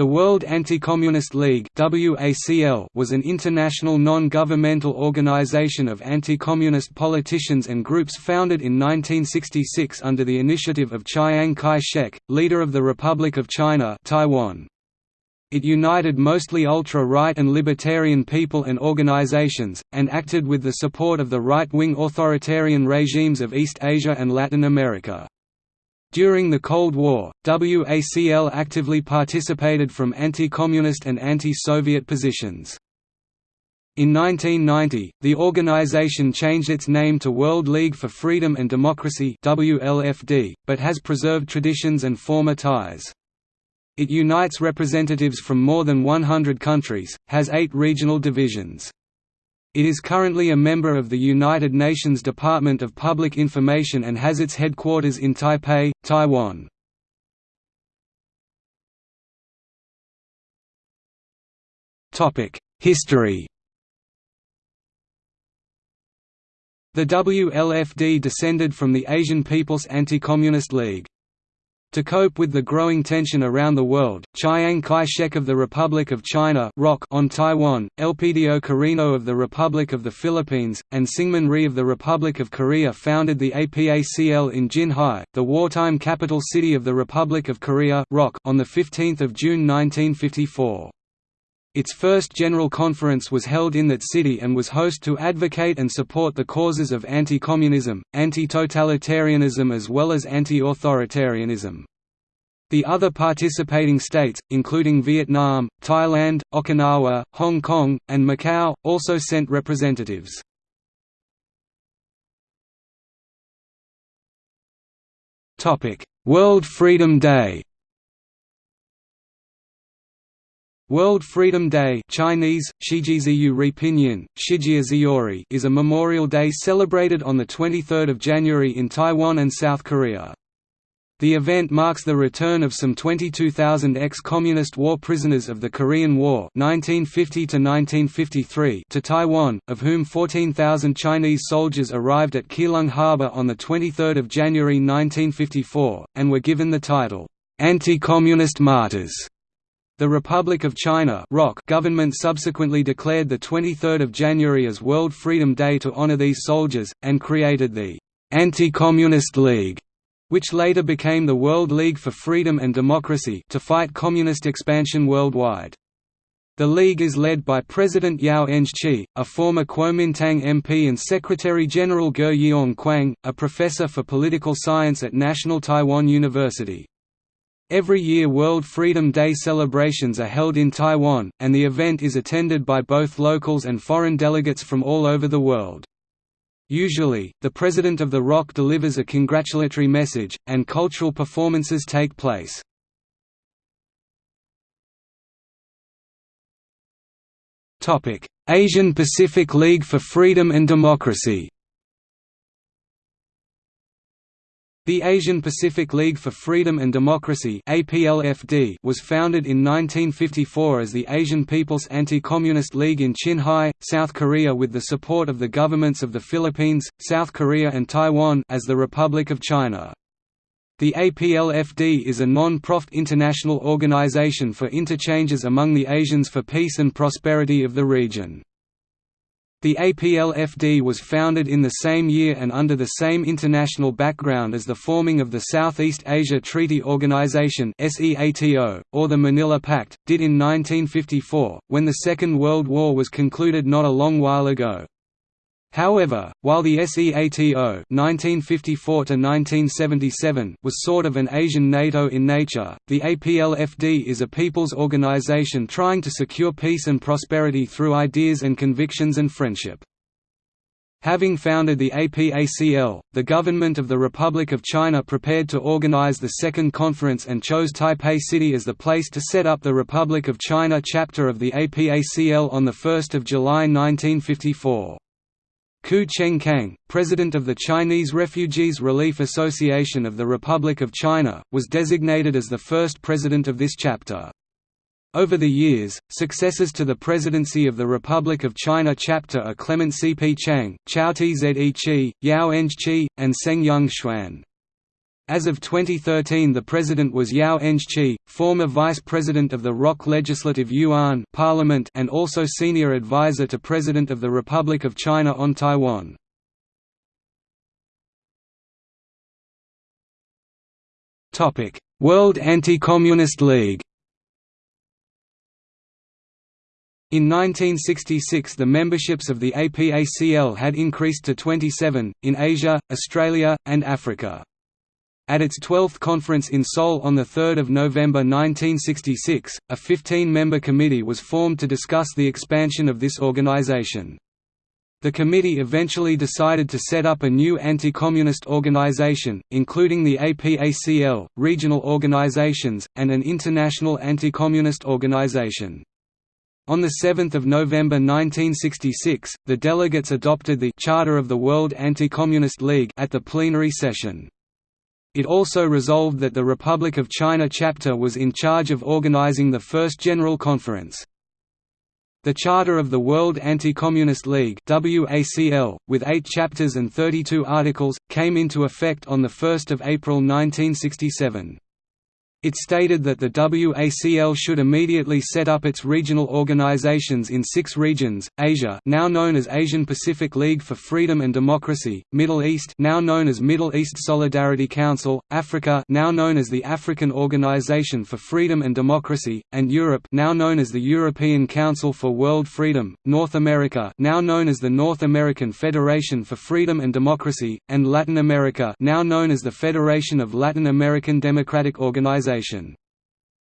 The World Anti-Communist League was an international non-governmental organization of anti-communist politicians and groups founded in 1966 under the initiative of Chiang Kai-shek, leader of the Republic of China Taiwan. It united mostly ultra-right and libertarian people and organizations, and acted with the support of the right-wing authoritarian regimes of East Asia and Latin America. During the Cold War, WACL actively participated from anti-communist and anti-Soviet positions. In 1990, the organization changed its name to World League for Freedom and Democracy WLFD, but has preserved traditions and former ties. It unites representatives from more than 100 countries, has eight regional divisions. It is currently a member of the United Nations Department of Public Information and has its headquarters in Taipei, Taiwan. History The WLFD descended from the Asian People's Anti-Communist League. To cope with the growing tension around the world, Chiang Kai-shek of the Republic of China on Taiwan, Elpidio Quirino of the Republic of the Philippines, and Syngman Rhee of the Republic of Korea founded the APACL in Jinhae, the wartime capital city of the Republic of Korea on 15 June 1954. Its first general conference was held in that city and was host to advocate and support the causes of anti-communism, anti-totalitarianism as well as anti-authoritarianism. The other participating states, including Vietnam, Thailand, Okinawa, Hong Kong, and Macau, also sent representatives. World Freedom Day World Freedom Day Chinese, Shijiziyu is a memorial day celebrated on 23 January in Taiwan and South Korea. The event marks the return of some 22,000 ex-communist war prisoners of the Korean War 1950 to Taiwan, of whom 14,000 Chinese soldiers arrived at Keelung Harbor on 23 January 1954, and were given the title, "'Anti-Communist Martyrs'". The Republic of China government subsequently declared 23 January as World Freedom Day to honor these soldiers, and created the "'Anti-Communist League' which later became the World League for Freedom and Democracy to fight communist expansion worldwide. The League is led by President Yao Eng-chi, a former Kuomintang MP and Secretary-General Ge Yeong Kwang, a professor for political science at National Taiwan University. Every year World Freedom Day celebrations are held in Taiwan, and the event is attended by both locals and foreign delegates from all over the world. Usually, the president of the ROC delivers a congratulatory message, and cultural performances take place. Asian Pacific League for Freedom and Democracy The Asian Pacific League for Freedom and Democracy was founded in 1954 as the Asian People's Anti-Communist League in Jinhae, South Korea with the support of the governments of the Philippines, South Korea and Taiwan as the Republic of China. The APLFD is a non-profit international organization for interchanges among the Asians for peace and prosperity of the region. The APLFD was founded in the same year and under the same international background as the forming of the Southeast Asia Treaty Organization or the Manila Pact, did in 1954, when the Second World War was concluded not a long while ago. However, while the SEATO (1954–1977) was sort of an Asian NATO in nature, the APLFD is a people's organization trying to secure peace and prosperity through ideas and convictions and friendship. Having founded the APACL, the government of the Republic of China prepared to organize the second conference and chose Taipei City as the place to set up the Republic of China chapter of the APACL on 1 July 1954. Ku Cheng-kang, president of the Chinese Refugees Relief Association of the Republic of China, was designated as the first president of this chapter. Over the years, successors to the presidency of the Republic of China chapter are Clement C. P. Chang, Chao Tze Chi, Yao Eng Chi, and Seng Yung Xuan. As of 2013 the president was Yao Enchi, former vice president of the ROC Legislative Yuan Parliament and also senior advisor to President of the Republic of China on Taiwan. World Anti-Communist League In 1966 the memberships of the APACL had increased to 27, in Asia, Australia, and Africa. At its 12th conference in Seoul on 3 November 1966, a 15-member committee was formed to discuss the expansion of this organization. The committee eventually decided to set up a new anti-communist organization, including the APACL, regional organizations, and an international anti-communist organization. On 7 November 1966, the delegates adopted the Charter of the World Anti-Communist League at the plenary session. It also resolved that the Republic of China chapter was in charge of organizing the first General Conference. The Charter of the World Anti-Communist League with eight chapters and 32 articles, came into effect on 1 April 1967. It stated that the WACL should immediately set up its regional organizations in six regions: Asia, now known as Asian Pacific League for Freedom and Democracy; Middle East, now known as Middle East Solidarity Council; Africa, now known as the African Organization for Freedom and Democracy; and Europe, now known as the European Council for World Freedom; North America, now known as the North American Federation for Freedom and Democracy; and Latin America, now known as the Federation of Latin American Democratic Organizations organization.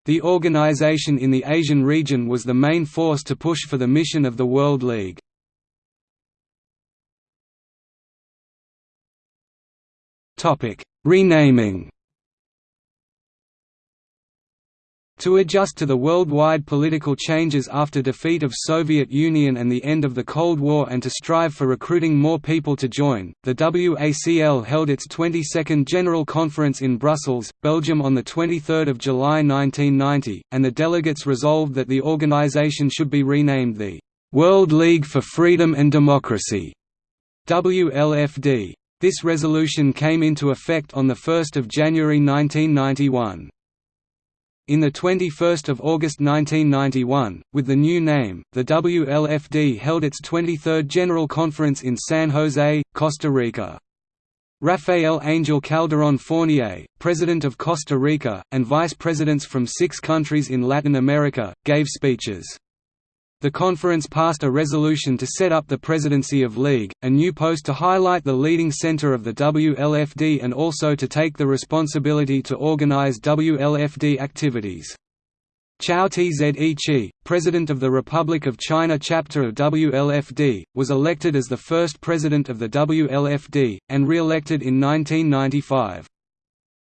The organization in the Asian region was the main force to push for the mission of the World League. Renaming To adjust to the worldwide political changes after defeat of Soviet Union and the end of the Cold War and to strive for recruiting more people to join, the WACL held its 22nd General Conference in Brussels, Belgium on 23 July 1990, and the delegates resolved that the organization should be renamed the «World League for Freedom and Democracy» WLFD. This resolution came into effect on 1 January 1991. In the 21st of August 1991, with the new name, the WLFD held its 23rd General Conference in San Jose, Costa Rica. Rafael Angel Calderón Fournier, President of Costa Rica, and vice presidents from six countries in Latin America, gave speeches. The conference passed a resolution to set up the presidency of League, a new post to highlight the leading center of the WLFD and also to take the responsibility to organize WLFD activities. Chao Tze Chi, President of the Republic of China chapter of WLFD, was elected as the first president of the WLFD, and re-elected in 1995.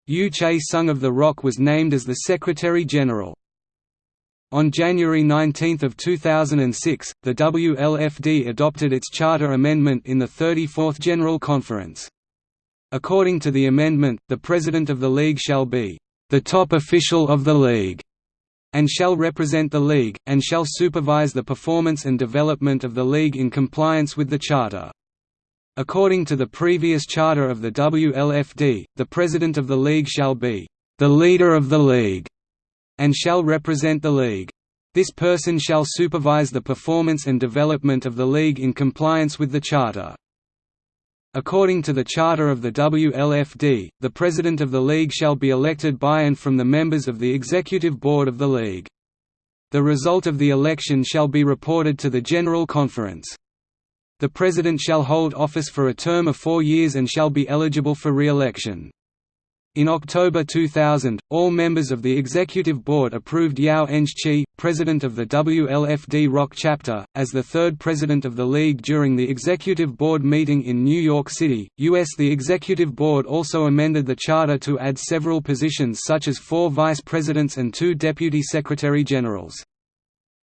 Yu Che-sung of the ROC was named as the Secretary-General. On January 19, 2006, the WLFD adopted its charter amendment in the 34th General Conference. According to the amendment, the President of the League shall be, "...the top official of the League", and shall represent the League, and shall supervise the performance and development of the League in compliance with the Charter. According to the previous charter of the WLFD, the President of the League shall be, "...the leader of the League", and shall represent the League. This person shall supervise the performance and development of the League in compliance with the Charter. According to the Charter of the WLFD, the President of the League shall be elected by and from the members of the Executive Board of the League. The result of the election shall be reported to the General Conference. The President shall hold office for a term of four years and shall be eligible for re-election. In October 2000, all members of the Executive Board approved Yao Enchi, president of the WLFD ROC chapter, as the third president of the League during the Executive Board meeting in New York City, U.S. The Executive Board also amended the charter to add several positions such as four vice presidents and two deputy secretary generals.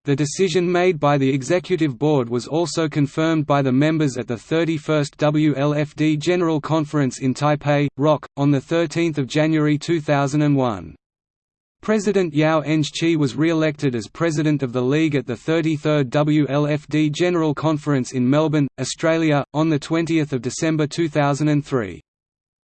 The decision made by the Executive Board was also confirmed by the members at the 31st WLFD General Conference in Taipei, ROC, on 13 January 2001. President Yao Enchi was re-elected as President of the League at the 33rd WLFD General Conference in Melbourne, Australia, on 20 December 2003.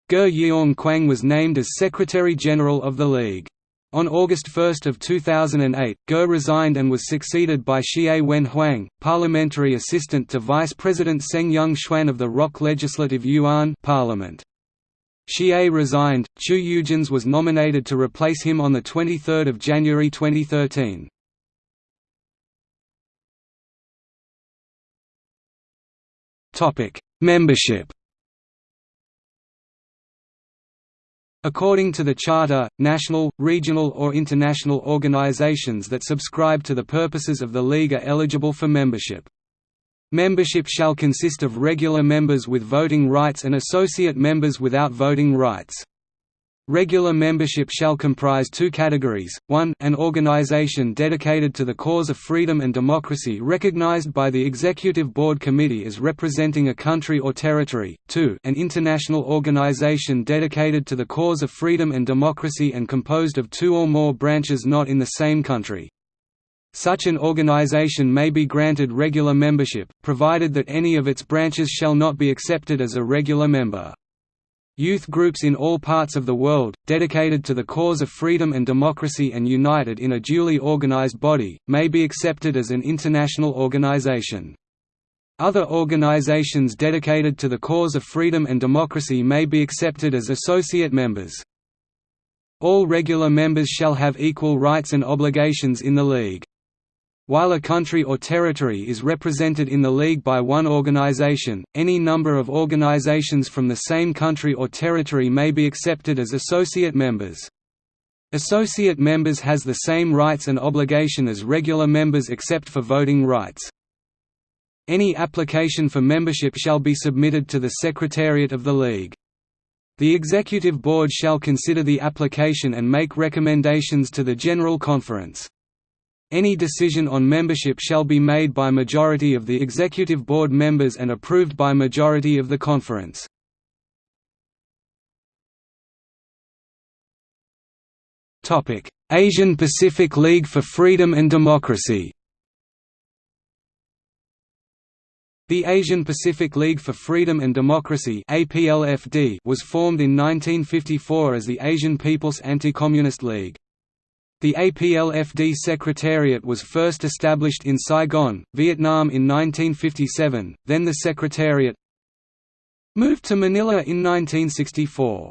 Ge Yeong Kwang was named as Secretary-General of the League. On August 1 of 2008, Ge resigned and was succeeded by Xie Wen Huang, parliamentary assistant to Vice President Seng Yung Xuan of the ROC Legislative Yuan Parliament. Xie resigned, Chu Yujins was nominated to replace him on 23 January 2013. Membership According to the Charter, national, regional or international organizations that subscribe to the purposes of the League are eligible for membership. Membership shall consist of regular members with voting rights and associate members without voting rights. Regular membership shall comprise two categories, 1 an organization dedicated to the cause of freedom and democracy recognized by the Executive Board Committee as representing a country or territory, 2 an international organization dedicated to the cause of freedom and democracy and composed of two or more branches not in the same country. Such an organization may be granted regular membership, provided that any of its branches shall not be accepted as a regular member. Youth groups in all parts of the world, dedicated to the cause of freedom and democracy and united in a duly organized body, may be accepted as an international organization. Other organizations dedicated to the cause of freedom and democracy may be accepted as associate members. All regular members shall have equal rights and obligations in the League. While a country or territory is represented in the League by one organization, any number of organizations from the same country or territory may be accepted as associate members. Associate members has the same rights and obligation as regular members except for voting rights. Any application for membership shall be submitted to the Secretariat of the League. The Executive Board shall consider the application and make recommendations to the General Conference. Any decision on membership shall be made by majority of the Executive Board members and approved by majority of the Conference. Asian Pacific League for Freedom and Democracy The Asian Pacific League for Freedom and Democracy was formed in 1954 as the Asian People's Anti-Communist League. The APLFD Secretariat was first established in Saigon, Vietnam in 1957, then the Secretariat moved to Manila in 1964.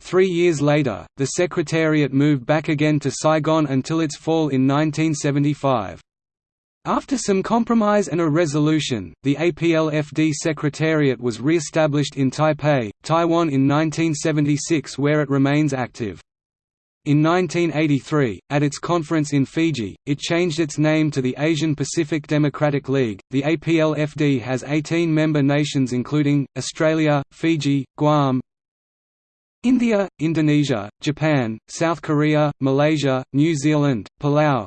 Three years later, the Secretariat moved back again to Saigon until its fall in 1975. After some compromise and a resolution, the APLFD Secretariat was re-established in Taipei, Taiwan in 1976 where it remains active. In 1983, at its conference in Fiji, it changed its name to the Asian Pacific Democratic League. The APLFD has 18 member nations including Australia, Fiji, Guam, India, Indonesia, Japan, South Korea, Malaysia, New Zealand, Palau,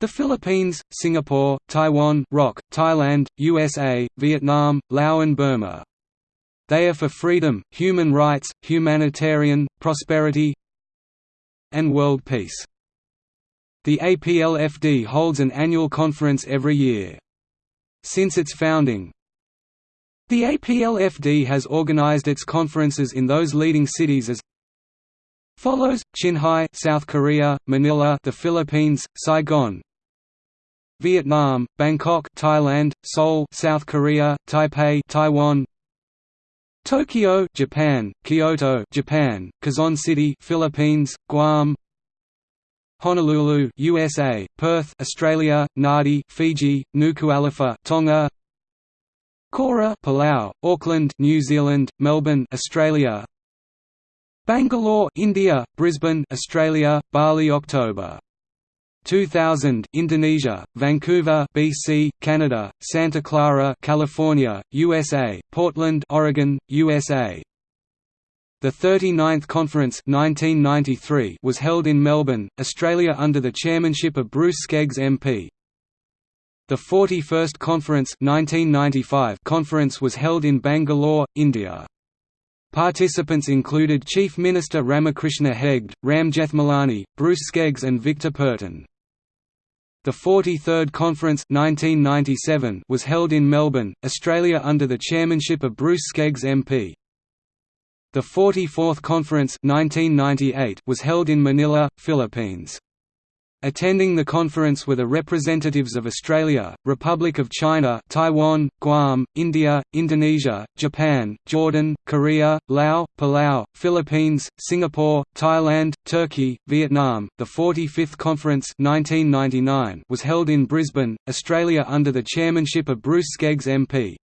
the Philippines, Singapore, Taiwan, ROC, Thailand, USA, Vietnam, Laos and Burma. They are for freedom, human rights, humanitarian, prosperity, and world peace. The APLFD holds an annual conference every year. Since its founding, the APLFD has organized its conferences in those leading cities as follows: Jinhae, South Korea; Manila, the Philippines; Saigon, Vietnam, Bangkok, Thailand; Seoul, South Korea; Taipei, Taiwan; Tokyo, Japan, Kyoto, Japan, Quezon City, Philippines, Guam, Honolulu, USA, Perth, Australia, Nadi, Fiji, Nuku'alofa, Tonga, Koror, Palau, Auckland, New Zealand, Melbourne, Australia, Bangalore, India, Brisbane, Australia, Bali, October 2000 Indonesia, Vancouver, BC, Canada, Santa Clara, California, USA, Portland, Oregon, USA. The 39th Conference 1993 was held in Melbourne, Australia under the chairmanship of Bruce Skeggs MP. The 41st Conference 1995 conference was held in Bangalore, India. Participants included Chief Minister Ramakrishna Hegde, Ram Jethmalani, Bruce Skeggs and Victor Pertin. The 43rd Conference 1997 was held in Melbourne, Australia under the chairmanship of Bruce Skeggs MP. The 44th Conference 1998 was held in Manila, Philippines. Attending the conference were the representatives of Australia, Republic of China Taiwan, Guam, India, Indonesia, Japan, Jordan, Korea, Laos, Palau, Philippines, Singapore, Thailand, Turkey, Vietnam. The 45th Conference 1999 was held in Brisbane, Australia under the chairmanship of Bruce Skeggs MP.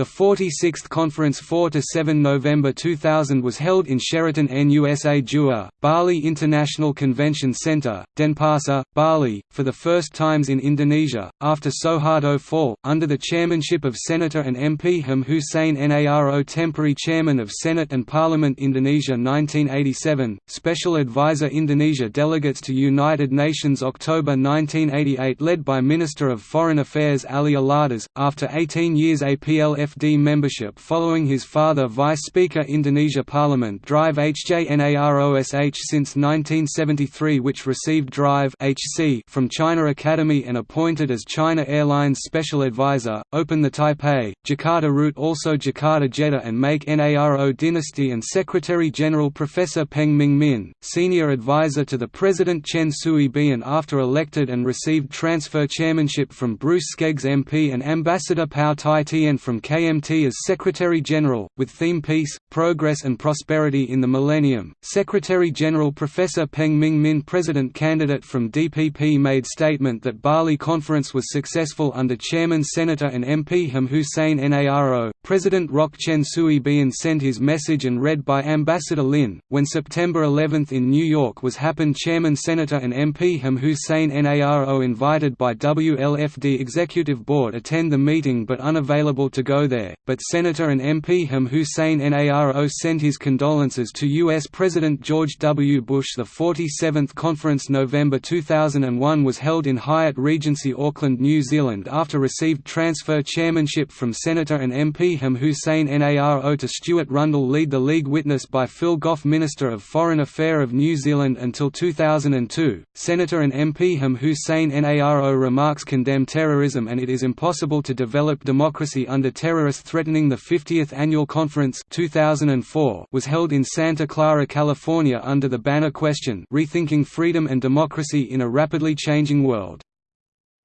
The 46th Conference 4–7 November 2000 was held in Sheraton NUSA Jua, Bali International Convention Center, Denpasar, Bali, for the first times in Indonesia, after Suharto fall, under the chairmanship of Senator and MP Ham Hussein Naro temporary chairman of Senate and Parliament Indonesia 1987, Special Advisor Indonesia delegates to United Nations October 1988 led by Minister of Foreign Affairs Ali Alatas, after 18 years APLF FD membership following his father Vice Speaker Indonesia Parliament Drive HJNAROSH since 1973 which received Drive HC from China Academy and appointed as China Airlines Special Advisor, open the Taipei, Jakarta route also Jakarta Jeddah and make NARO dynasty and Secretary-General Professor Peng Ming Min, Senior Advisor to the President Chen Shui-bian after elected and received transfer chairmanship from Bruce Skeggs MP and Ambassador Pao Tai Tien from KMT as Secretary-General, with theme Peace, Progress and Prosperity in the Millennium. Secretary-General Professor Peng Ming Min President candidate from DPP made statement that Bali Conference was successful under Chairman Senator and MP Ham Hussein Naro. President Roch Chen Shui Bian sent his message and read by Ambassador Lin. When September 11 in New York was happened Chairman Senator and MP Ham Hussein Naro invited by WLFD Executive Board attend the meeting but unavailable to go there, but Senator and MP Ham Hussein Naro sent his condolences to U.S. President George W. Bush. The 47th Conference November 2001 was held in Hyatt Regency Auckland, New Zealand after received transfer chairmanship from Senator and MP Ham Hussein Naro to Stuart Rundle lead the League witness by Phil Goff Minister of Foreign Affairs of New Zealand until 2002. Senator and MP Ham Hussein Naro remarks condemn terrorism and it is impossible to develop democracy under terrorism terrorists threatening the 50th Annual Conference 2004 was held in Santa Clara, California under the banner question Rethinking Freedom and Democracy in a Rapidly Changing World.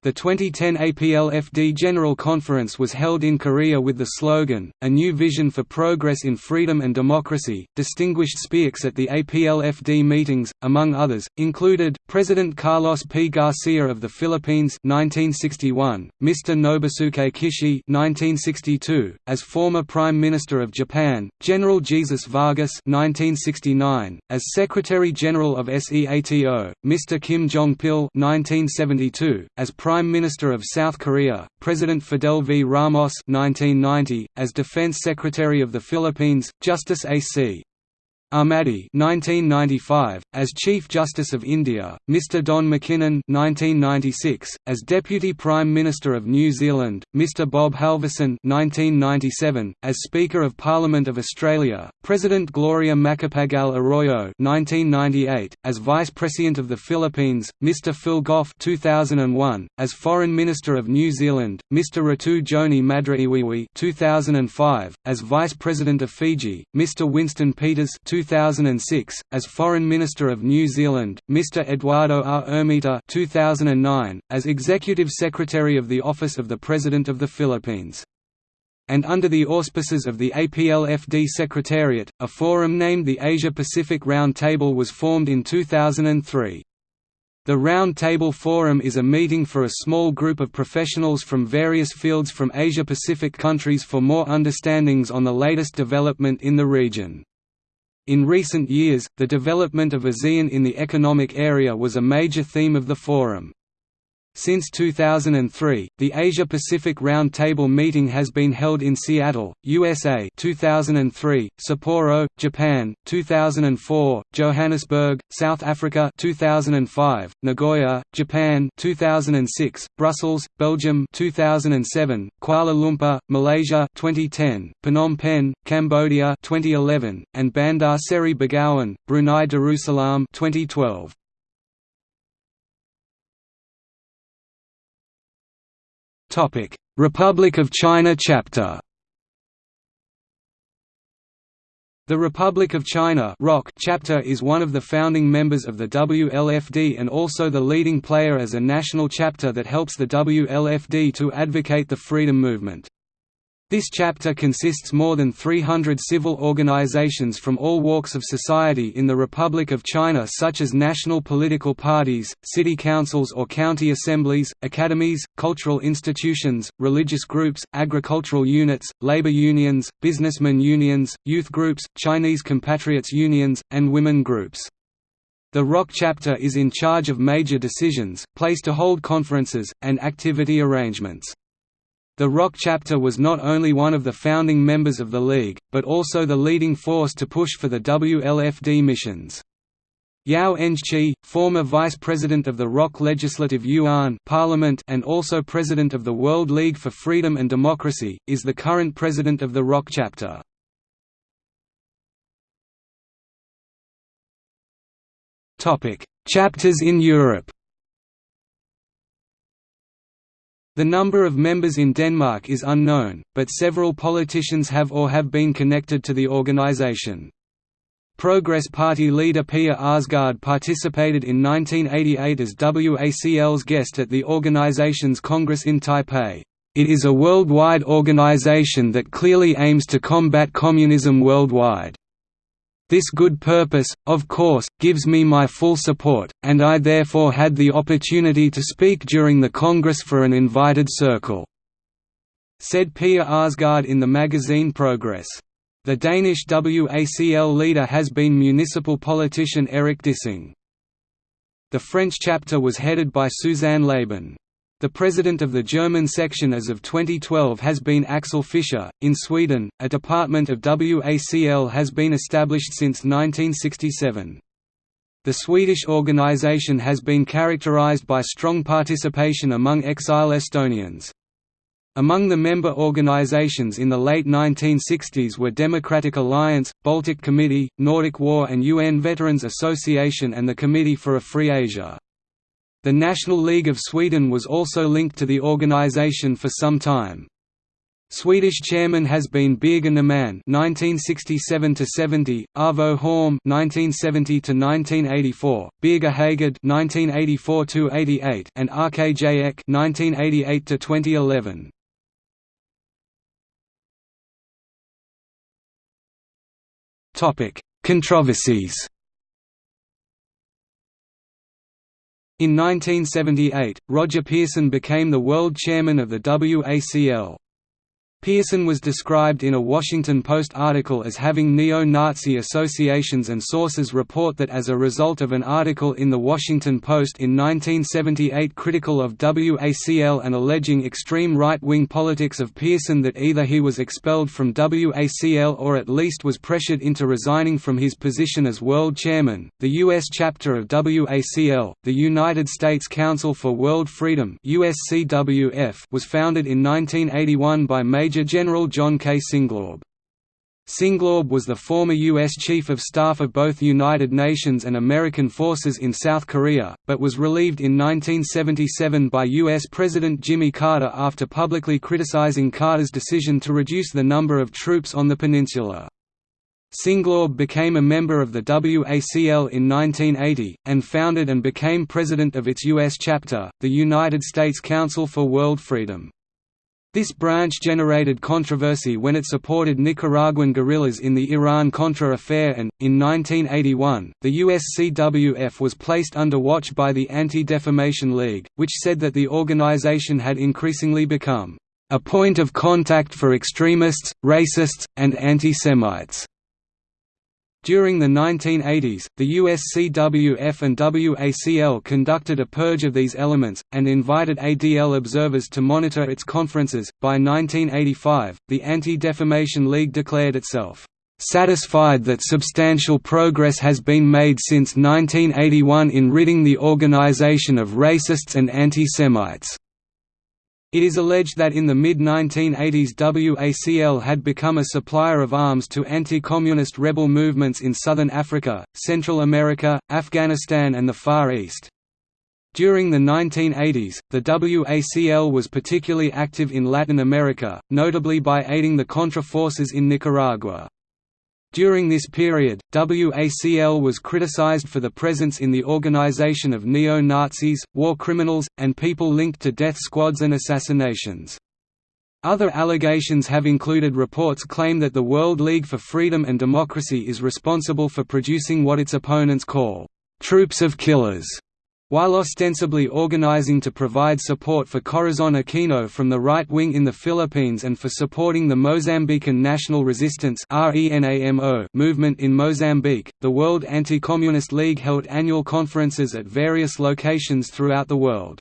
The 2010 APLFD General Conference was held in Korea with the slogan, A New Vision for Progress in Freedom and Democracy. Distinguished speakers at the APLFD meetings, among others, included President Carlos P. Garcia of the Philippines 1961, Mr. Nobusuke Kishi 1962, as former Prime Minister of Japan, General Jesus Vargas 1969, as Secretary General of SEATO, Mr. Kim Jong-pil 1972, as Prime Minister of South Korea, President Fidel V. Ramos 1990, as Defense Secretary of the Philippines, Justice A.C. Ahmadi 1995, as Chief Justice of India, Mr Don McKinnon 1996, as Deputy Prime Minister of New Zealand, Mr Bob Halverson 1997, as Speaker of Parliament of Australia, President Gloria Macapagal Arroyo 1998, as Vice President of the Philippines, Mr Phil Goff 2001, as Foreign Minister of New Zealand, Mr Ratu Joni Madraiwiwi 2005, as Vice President of Fiji, Mr Winston Peters 2006, as Foreign Minister of New Zealand, Mr. Eduardo R. Ermita 2009, as Executive Secretary of the Office of the President of the Philippines. And under the auspices of the APLFD Secretariat, a forum named the Asia-Pacific Round Table was formed in 2003. The Round Table Forum is a meeting for a small group of professionals from various fields from Asia-Pacific countries for more understandings on the latest development in the region. In recent years, the development of ASEAN in the economic area was a major theme of the forum. Since 2003, the Asia-Pacific Round Table meeting has been held in Seattle, USA 2003, Sapporo, Japan, 2004, Johannesburg, South Africa 2005, Nagoya, Japan 2006, Brussels, Belgium 2007, Kuala Lumpur, Malaysia 2010, Phnom Penh, Cambodia 2011, and Bandar Seri Begawan, Brunei Darussalam 2012. Republic of China chapter The Republic of China chapter is one of the founding members of the WLFD and also the leading player as a national chapter that helps the WLFD to advocate the freedom movement. This chapter consists more than 300 civil organizations from all walks of society in the Republic of China such as national political parties, city councils or county assemblies, academies, cultural institutions, religious groups, agricultural units, labor unions, businessmen unions, youth groups, Chinese compatriots unions, and women groups. The ROC chapter is in charge of major decisions, place to hold conferences, and activity arrangements. The ROC chapter was not only one of the founding members of the League, but also the leading force to push for the WLFD missions. Yao Engchi, former Vice President of the ROC Legislative Yuan Parliament and also President of the World League for Freedom and Democracy, is the current President of the ROC chapter. Chapters in Europe The number of members in Denmark is unknown, but several politicians have or have been connected to the organization. Progress Party leader Pia Kjærsgaard participated in 1988 as WACL's guest at the organization's Congress in Taipei. It is a worldwide organization that clearly aims to combat communism worldwide. This good purpose, of course, gives me my full support, and I therefore had the opportunity to speak during the Congress for an invited circle," said Pia Kjærsgaard in the magazine Progress. The Danish WACL leader has been municipal politician Erik Dissing. The French chapter was headed by Suzanne Labin. The president of the German section as of 2012 has been Axel Fischer. In Sweden, a department of WACL has been established since 1967. The Swedish organization has been characterized by strong participation among exile Estonians. Among the member organizations in the late 1960s were Democratic Alliance, Baltic Committee, Nordic War and UN Veterans Association and the Committee for a Free Asia. The National League of Sweden was also linked to the organization for some time. Swedish chairman has been Birger Nerman (1967–70), Arvo Holm (1970–1984), Birger Hagård (1984–88), and RKJ Ek (1988–2011). Topic: Controversies. In 1978, Roger Pearson became the world chairman of the WACL. Pearson was described in a Washington Post article as having neo-Nazi associations and sources report that as a result of an article in The Washington Post in 1978 critical of WACL and alleging extreme right-wing politics of Pearson that either he was expelled from WACL or at least was pressured into resigning from his position as world chairman. The U.S. chapter of WACL, the United States Council for World Freedom was founded in 1981 by Major Major General John K. Singlaub. Singlaub was the former U.S. Chief of Staff of both United Nations and American forces in South Korea, but was relieved in 1977 by U.S. President Jimmy Carter after publicly criticizing Carter's decision to reduce the number of troops on the peninsula. Singlaub became a member of the WACL in 1980, and founded and became president of its U.S. chapter, the United States Council for World Freedom. This branch generated controversy when it supported Nicaraguan guerrillas in the Iran-Contra affair and, in 1981, the USCWF was placed under watch by the Anti-Defamation League, which said that the organization had increasingly become a point of contact for extremists, racists, and anti-Semites. During the 1980s, the USCWF and WACL conducted a purge of these elements, and invited ADL observers to monitor its conferences. By 1985, the Anti Defamation League declared itself satisfied that substantial progress has been made since 1981 in ridding the organization of racists and anti-Semites. It is alleged that in the mid-1980s WACL had become a supplier of arms to anti-communist rebel movements in southern Africa, Central America, Afghanistan and the Far East. During the 1980s, the WACL was particularly active in Latin America, notably by aiding the Contra forces in Nicaragua. During this period, WACL was criticized for the presence in the organization of neo-Nazis, war criminals, and people linked to death squads and assassinations. Other allegations have included reports claim that the World League for Freedom and Democracy is responsible for producing what its opponents call, "...troops of killers", while ostensibly organizing to provide support for Corazon Aquino from the right wing in the Philippines and for supporting the Mozambican National Resistance movement in Mozambique, the World Anti-Communist League held annual conferences at various locations throughout the world.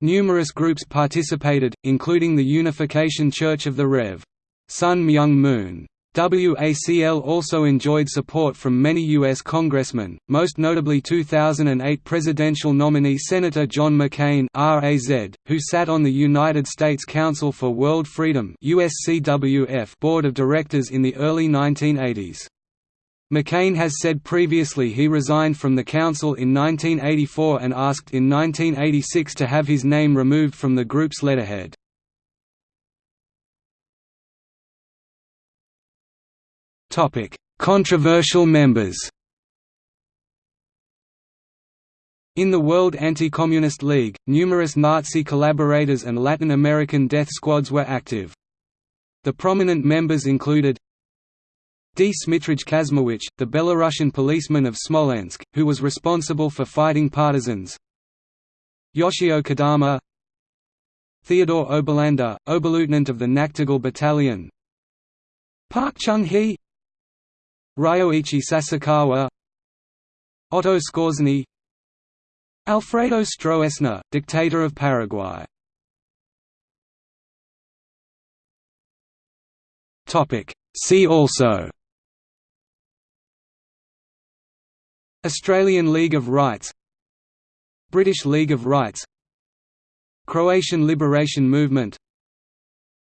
Numerous groups participated, including the Unification Church of the Rev. Sun Myung Moon. WACL also enjoyed support from many U.S. congressmen, most notably 2008 presidential nominee Senator John McCain who sat on the United States Council for World Freedom board of directors in the early 1980s. McCain has said previously he resigned from the council in 1984 and asked in 1986 to have his name removed from the group's letterhead. Controversial members. In the World Anti-Communist League, numerous Nazi collaborators and Latin American death squads were active. The prominent members included Dmitrij Kazmowicz, the Belarusian policeman of Smolensk, who was responsible for fighting partisans. Yoshio Kodama. Theodore Oberlander, Oberleutnant of the Nachtigall Battalion. Park Chung-hee Ryoichi Sasakawa Otto Skorzeny Alfredo Stroessner, dictator of Paraguay. See also Australian League of Rights British League of Rights Croatian Liberation Movement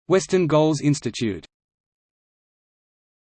Western Goals Institute